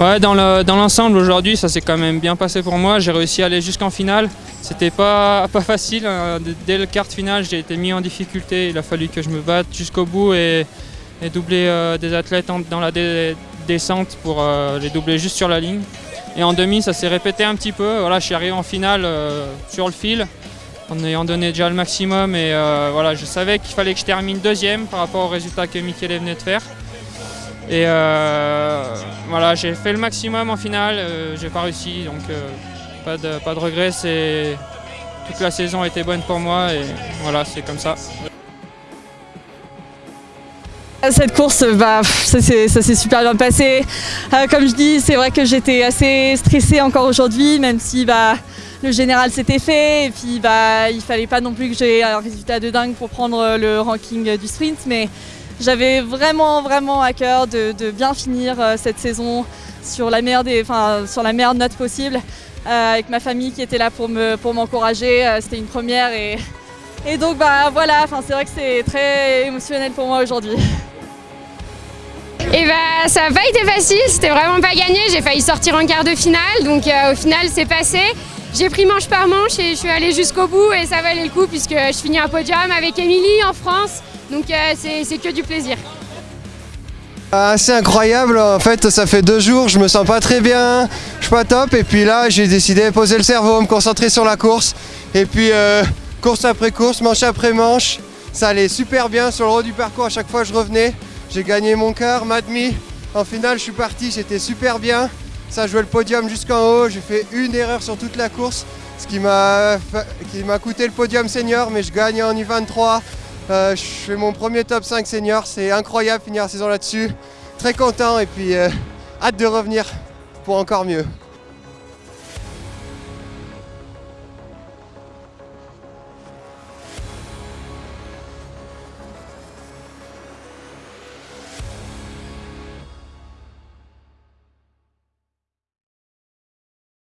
Ouais, dans l'ensemble aujourd'hui, ça s'est quand même bien passé pour moi. J'ai réussi à aller jusqu'en finale. C'était pas, pas facile. hein. Dès le quart de finale, j'ai été mis en difficulté. Il a fallu que je me batte jusqu'au bout et, doubler euh, des athlètes dans la descente pour euh, les doubler juste sur la ligne. Et en demi, ça s'est répété un petit peu. Voilà, je suis arrivé en finale euh, sur le fil en ayant donné déjà le maximum. Et voilà, je savais qu'il fallait que je termine deuxième par rapport au résultat que Michele venait de faire. Et euh, voilà, j'ai fait le maximum en finale, euh, j'ai pas réussi, donc euh, pas, de, pas de regret. C'est toute la saison a été bonne pour moi et voilà, c'est comme ça. Cette course, bah, ça s'est super bien passé. Comme je dis, c'est vrai que j'étais assez stressée encore aujourd'hui, même si bah, le général s'était fait. Et puis bah, il fallait pas non plus que j'ai un résultat de dingue pour prendre le ranking du sprint. Mais j'avais vraiment, vraiment à cœur de, bien finir euh, cette saison sur la meilleure, note possible. euh, avec ma famille qui était là pour me pour m'encourager. Euh, C'était une première et, et donc bah voilà, c'est vrai que c'est très émotionnel pour moi aujourd'hui. Et bah ça n'a pas été facile, c'était vraiment pas gagné, j'ai failli sortir en quart de finale, donc au final c'est passé. J'ai pris manche par manche et je suis allée jusqu'au bout et ça valait le coup puisque je finis un podium avec Émilie en France, donc euh, c'est que du plaisir. Assez incroyable, en fait ça fait deux jours, je me sens pas très bien, je suis pas top et puis là j'ai décidé de poser le cerveau, me concentrer sur la course et puis euh, course après course, manche après manche, ça allait super bien sur le haut du parcours, à chaque fois je revenais, j'ai gagné mon quart, ma demi, en finale je suis parti, j'étais super bien, ça jouait le podium jusqu'en haut, j'ai fait une erreur sur toute la course, ce qui m'a coûté le podium senior mais je gagne en U23, euh, je fais mon premier top 5 senior, c'est incroyable finir la saison là-dessus. Très content et puis euh, hâte de revenir pour encore mieux.